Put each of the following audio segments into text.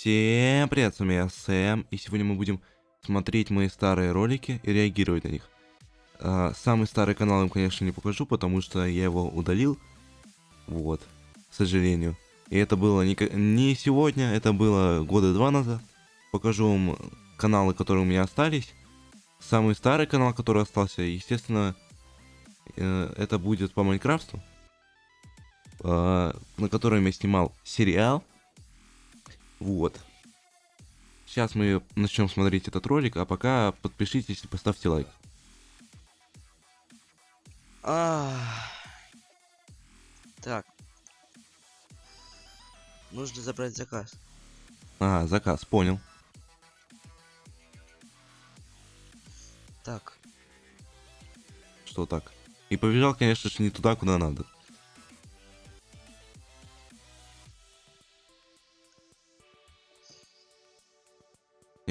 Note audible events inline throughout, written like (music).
Всем привет, с вами я Сэм, и сегодня мы будем смотреть мои старые ролики и реагировать на них. А, самый старый канал им, конечно, не покажу, потому что я его удалил, вот, к сожалению. И это было не, не сегодня, это было года два назад. Покажу вам каналы, которые у меня остались. Самый старый канал, который остался, естественно, э, это будет по Майнкрафту, э, на котором я снимал сериал вот. Сейчас мы начнем смотреть этот ролик, а пока подпишитесь и поставьте лайк. А, Так. Нужно забрать заказ. А, заказ, понял. Так. Что так? И побежал, конечно же, не туда, куда надо.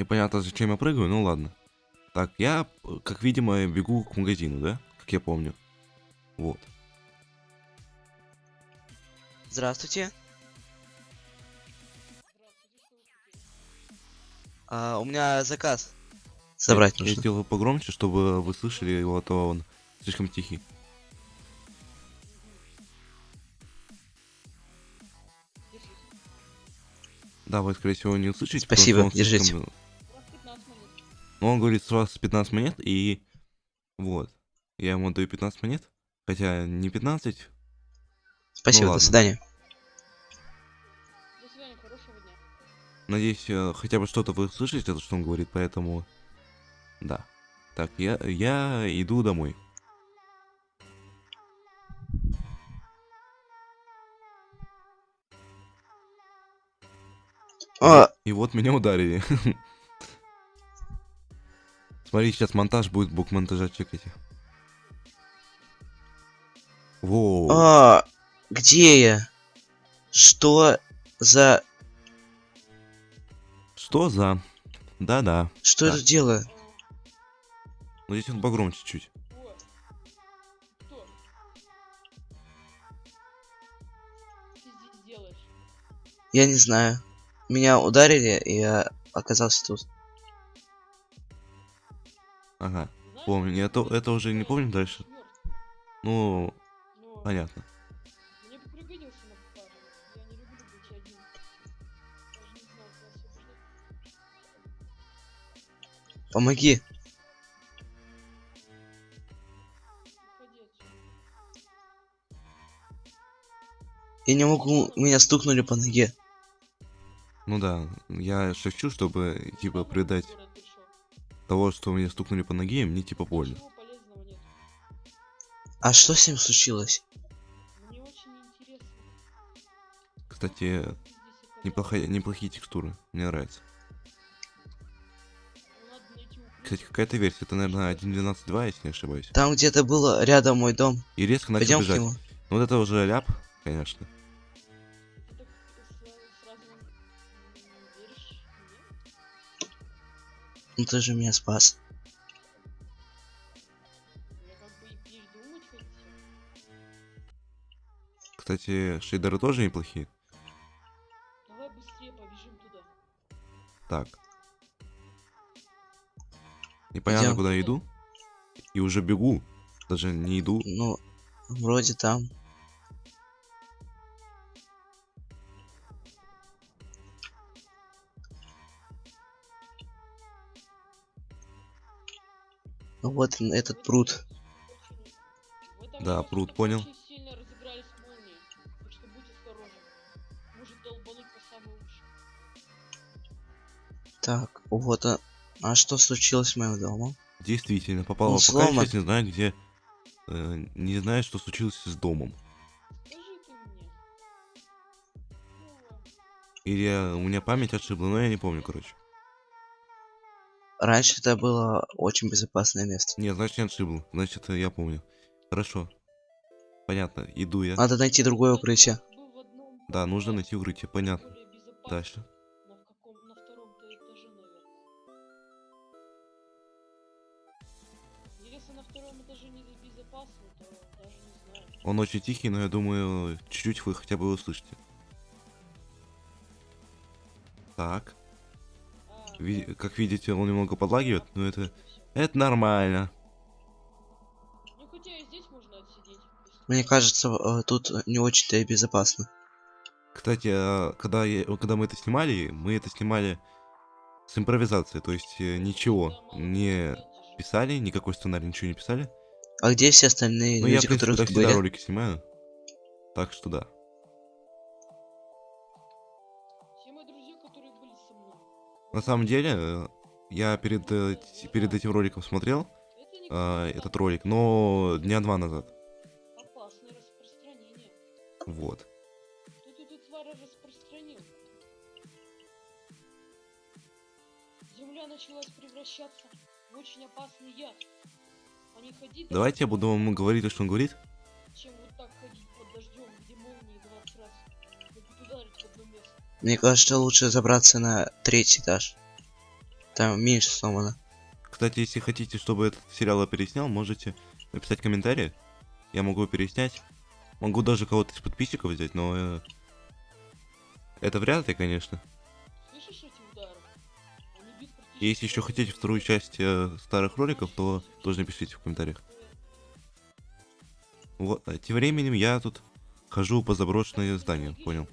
Непонятно, зачем я прыгаю, ну ладно. Так, я, как видимо, бегу к магазину, да? Как я помню. Вот. Здравствуйте. А, у меня заказ. Собрать я, нужно. Я сделаю погромче, чтобы вы слышали его, а то он слишком тихий. Да, вы, скорее всего, не услышите. Спасибо, держите. Слишком... Ну, он говорит, с вас 15 монет, и вот. Я ему даю 15 монет. Хотя не 15. Спасибо, ну, до свидания. До свидания, хорошего дня. Надеюсь, э, хотя бы что-то вы слышите, то, что он говорит, поэтому... Да. Так, я, я иду домой. А... И вот меня ударили. (laughs) Смотри, сейчас монтаж будет, бок монтажа чекайте. Воу. А, где я? Что за... Что за? Да-да. Что да. это делаю? Ну здесь он погромче чуть. Я не знаю. Меня ударили, и я оказался тут. Ага, помню. Это, это уже не помню дальше. Ну, понятно. Помоги. Я не могу, меня стукнули по ноге. Ну да, я шепчу, чтобы, типа, придать того, что мне стукнули по ноге, мне, типа, больно. А что с ним случилось? Кстати, неплохая, неплохие текстуры, мне нравится. Кстати, какая-то версия, это, наверное, 1.12.2, если не ошибаюсь. Там где-то было рядом мой дом. И резко начал Пойдем бежать. Ну вот это уже ляп, конечно. Ну ты же меня спас. Кстати, шейдеры тоже неплохие. Давай быстрее побежим туда. Так. Непонятно, Идем. куда иду. И уже бегу. Даже не иду. Ну, вроде там. Ну вот этот пруд. Да, пруд, понял. Так, вот а, а что случилось с моим домом? Действительно, попало в пока сейчас не знаю где. Э, не знаю, что случилось с домом. Или я, у меня память отшибла, но я не помню, короче. Раньше это было очень безопасное место. Не, значит не отшибл. Значит, я помню. Хорошо. Понятно, иду я. Надо найти другое укрытие. Да, нужно найти укрытие, понятно. Дальше. Он очень тихий, но я думаю, чуть-чуть вы хотя бы услышите. Так. Ви- как видите, он немного подлагивает, но это, это нормально. Ну хотя и здесь можно отсидеть. если- Мне кажется, э, тут не очень-то и безопасно. Кстати, а, когда, я- когда мы это снимали, мы это снимали с импровизацией, то есть э, ничего не писали, никакой сценарий, ничего не писали. А где все остальные Ну, я, в люди, принципе, которые тут были? ролики снимаю. Так что да. Все мои друзья, которые были со мной. На самом деле, э, я перед, э, перед этим роликом смотрел а, этот ролик, но дня два назад. опасное распространение. Вот. Тут эту тварь распространил. Земля началась превращаться в очень опасный яд. А не ходить Давайте я буду вам говорить то, что он говорит. Мне кажется, лучше забраться на третий этаж. Там меньше сломано. Кстати, если хотите, чтобы этот сериал я переснял, можете написать комментарий. Я могу переснять. Могу даже кого-то из подписчиков взять, но... э, это вряд ли, конечно. И если еще хотите вторую часть э, старых роликов, то тоже напишите в комментариях. Вот, а тем временем я тут хожу по зданию, логично, понял.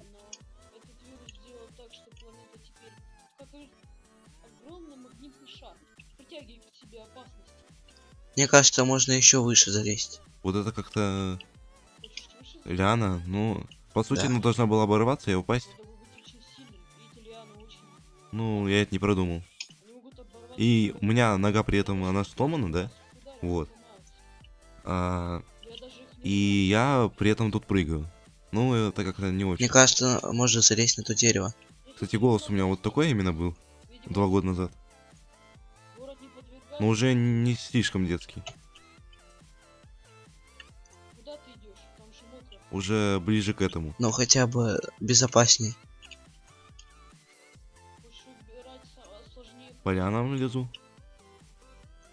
Мне кажется, можно еще выше залезть. Вот это как-то? Лиана, ну, по сути, Да. она должна была оборваться и упасть. Ну, я это не продумал. И у меня нога при этом, она сломана, да? Вот. А, и я при этом тут прыгаю. Ну, это как-то не очень. Мне кажется, можно залезть на то дерево. Кстати, голос у меня вот такой именно был два года назад. Но уже не слишком детский. Куда ты идешь? Там же мокро. Уже ближе к этому. Но хотя бы безопасней. А сложнее. По лианам лезу.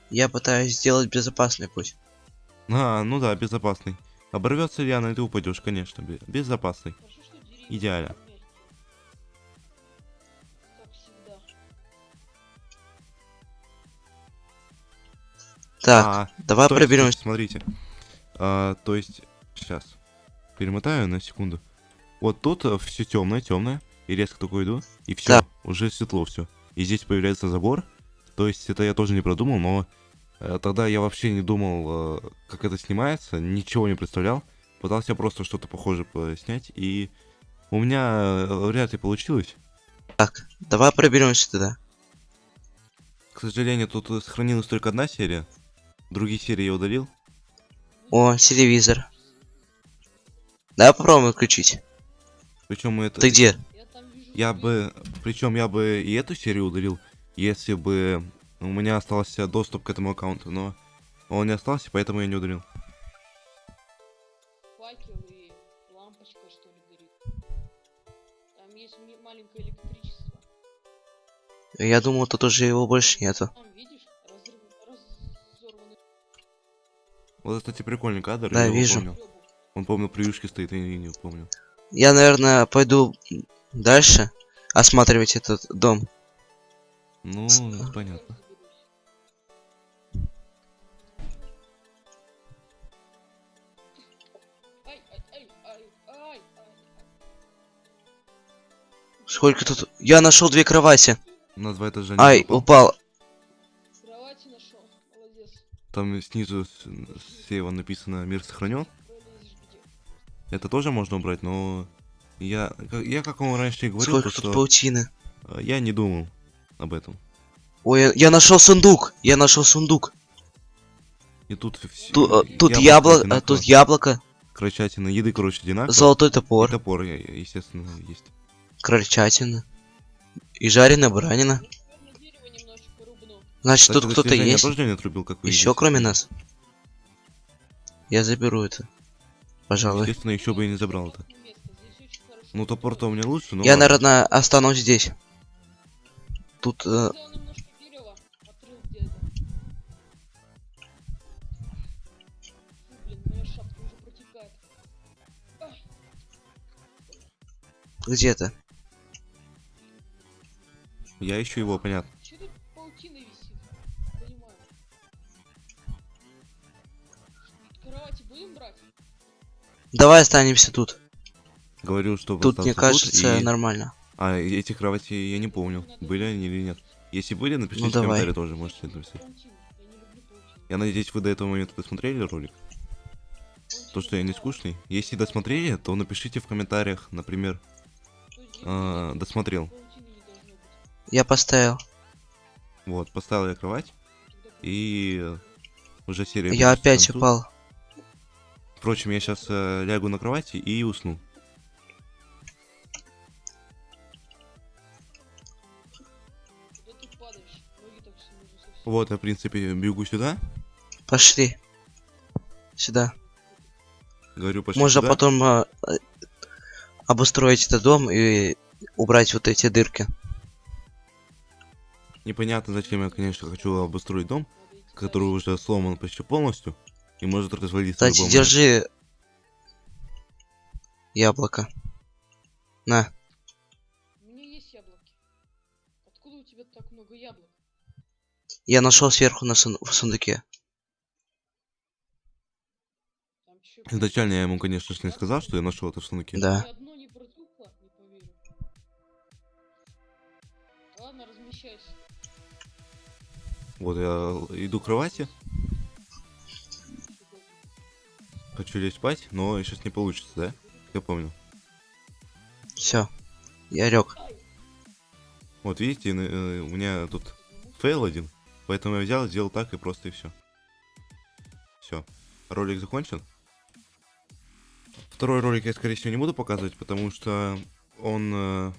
Я пытаюсь сделать безопасный путь. А, ну да, безопасный. Оборвется лиана, и ты упадешь, конечно. бе- Безопасный. Идеально. Так, А, давай Стойте, проберемся. Смотрите. А, то есть, сейчас. Перемотаю на секунду. Вот тут все темное, темное. И резко такой иду. И все, Да. уже светло все. И здесь появляется забор. То есть это я тоже не продумал, но э, тогда я вообще не думал, э, как это снимается, ничего не представлял. Пытался просто что-то похожее снять, и у меня э, вряд ли получилось. Так, давай проберемся тогда. К сожалению, тут э, сохранилась только одна серия. Другие серии я удалил. О, телевизор. Давай попробуем включить. Причем это... Ты где? Я бы, причем я бы и эту серию удалил, если бы у меня остался доступ к этому аккаунту, но он не остался, поэтому я не удалил. Факел и лампочка, что ли, горит. Там есть ми- маленькое электричество. Я думал, тут уже его больше нету. Там, Вот, кстати, прикольный кадр. Да, я вижу. помню. Он, помню, при юшке стоит, я не, не помню. Я, наверное, пойду дальше осматривать этот дом. Ну, С- понятно. Сколько тут? Я нашел две кровати. На два этажа Ай, попал. упал. Там снизу слева написано «Мир сохранен». Это тоже можно убрать, но я, я как вам раньше и говорил, Сколько то, тут что паутины. э, я не думал об этом. Ой, я, я нашел сундук. Я нашел сундук. И тут. Ту- э, тут яблоко, а, тут яблоко, Крольчатина, еды, короче, одинаково. золотой И топор, топор, я- я- естественно, есть. крольчатина и жареная баранина. Значит, Кстати, тут кто-то есть. Я отрубил, как Еще видите. кроме нас. Я заберу это. Пожалуй. Естественно, еще бы и не забрал это. Ну, топор-то у меня лучше, но... Я, ладно. наверное, останусь здесь. Тут э, где-то. Я ищу его, понятно. Давай останемся тут. Говорю, что Тут, мне кажется, и- нормально. А, эти кровати я не помню, были они или нет. Если были, напишите Ну, в давай. комментарии тоже, можете написать. Я надеюсь, вы до этого момента досмотрели ролик. То, что я не скучный. Если досмотрели, то напишите в комментариях, например, а, досмотрел. Я поставил. Вот, поставил я кровать, и э, уже серия Я опять упал. Впрочем, я сейчас лягу на кровати и усну. Вот, я, в принципе, бегу сюда. Пошли. Сюда. Говорю почти Можно сюда. потом а, а, обустроить этот дом и убрать вот эти дырки. Непонятно, зачем я, конечно, хочу обустроить дом, который уже сломан почти полностью и может развалиться Кстати, держи яблоко. На. У меня есть яблоки. Откуда у тебя так много яблок? Я нашел сверху на сун- в сундуке. Изначально я ему, конечно же, не сказал, что я нашел это в сундуке. Да. Вот, я иду к кровати, хочу лечь спать, но сейчас не получится, да? Я помню. Все. Я лег. Вот видите, э, у меня тут фейл один, поэтому я взял, сделал так и просто и все. Все. Ролик закончен. Второй ролик я, скорее всего, не буду показывать, потому что он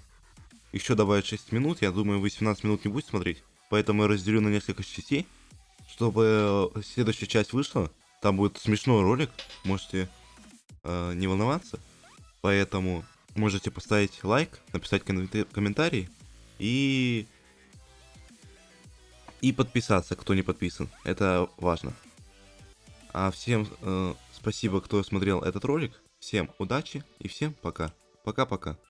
еще добавит 6 минут. Я думаю, вы 17 минут не будете смотреть. Поэтому я разделю на несколько частей, чтобы э, следующая часть вышла. Там будет смешной ролик, можете э, не волноваться. Поэтому можете поставить лайк, написать комменты- комментарий и и подписаться, кто не подписан. Это важно. А всем э, спасибо, кто смотрел этот ролик. Всем удачи и всем пока. Пока-пока.